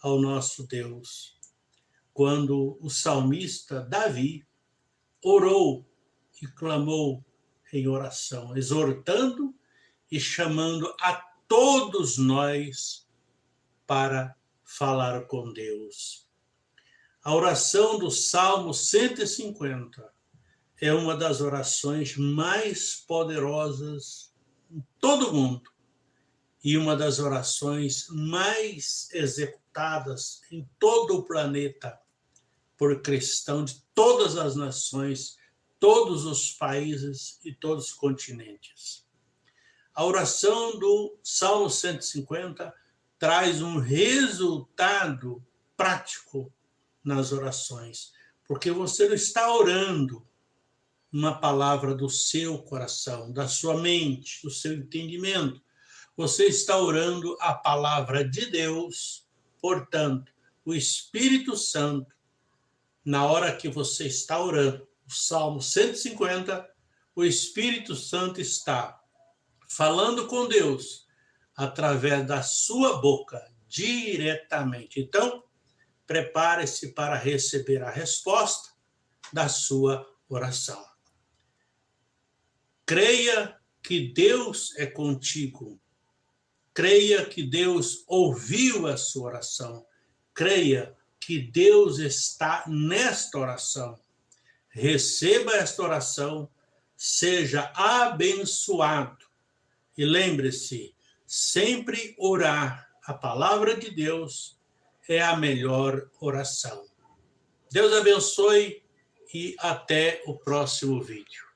ao nosso Deus. Quando o salmista Davi orou e clamou em oração, exortando e chamando a todos nós para falar com Deus. A oração do Salmo 150 é uma das orações mais poderosas em todo o mundo e uma das orações mais executadas em todo o planeta por cristão de todas as nações, todos os países e todos os continentes. A oração do Salmo 150 traz um resultado prático nas orações, porque você não está orando uma palavra do seu coração, da sua mente, do seu entendimento. Você está orando a palavra de Deus, portanto, o Espírito Santo, na hora que você está orando, o Salmo 150, o Espírito Santo está falando com Deus através da sua boca, diretamente. Então, prepare-se para receber a resposta da sua oração. Creia que Deus é contigo. Creia que Deus ouviu a sua oração. Creia que Deus está nesta oração. Receba esta oração, seja abençoado. E lembre-se, sempre orar a palavra de Deus é a melhor oração. Deus abençoe e até o próximo vídeo.